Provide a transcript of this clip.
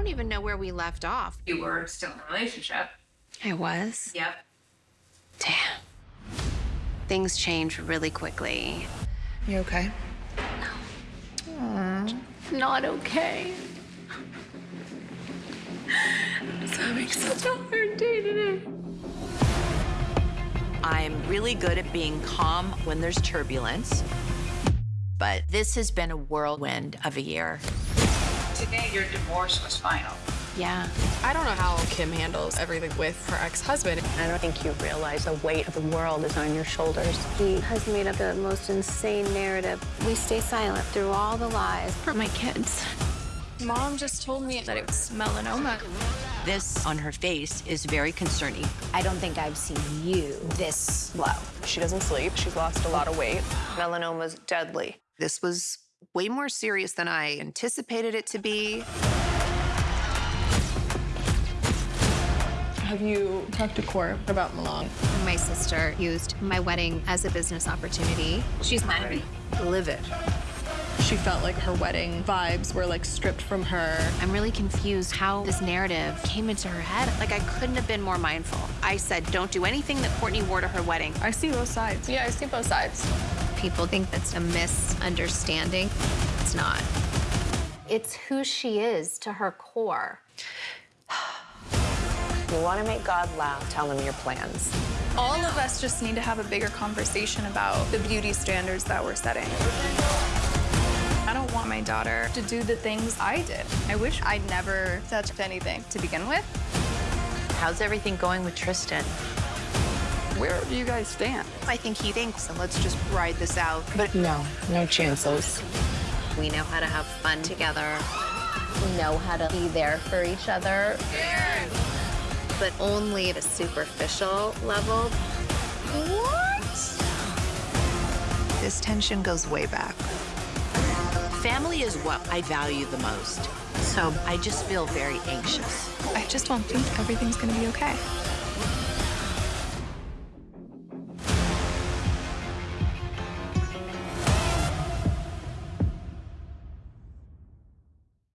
don't even know where we left off. You were still in a relationship. I was? Yep. Damn. Things change really quickly. You okay? No. Not okay. I was having such a hard day today. I'm really good at being calm when there's turbulence. But this has been a whirlwind of a year. Today, your divorce was final. Yeah. I don't know how Kim handles everything with her ex-husband. I don't think you realize the weight of the world is on your shoulders. He has made up the most insane narrative. We stay silent through all the lies. For my kids. Mom just told me that it was melanoma. This on her face is very concerning. I don't think I've seen you this low. She doesn't sleep. She's lost a lot of weight. Melanoma's deadly. This was way more serious than I anticipated it to be. Have you talked to Kourt about Milan? My sister used my wedding as a business opportunity. She's mad Livid. She felt like her wedding vibes were like stripped from her. I'm really confused how this narrative came into her head. Like, I couldn't have been more mindful. I said, don't do anything that Kourtney wore to her wedding. I see both sides. Yeah, I see both sides. People think that's a misunderstanding. It's not. It's who she is to her core. You want to make God laugh, tell him your plans. All of us just need to have a bigger conversation about the beauty standards that we're setting. I don't want my daughter to do the things I did. I wish I'd never touched anything to begin with. How's everything going with Tristan? Where do you guys stand? I think he thinks, and let's just ride this out. But no, no chances. We know how to have fun together, We know how to be there for each other. but only at a superficial level. What? This tension goes way back. Family is what I value the most. So I just feel very anxious. I just don't think everything's gonna be okay.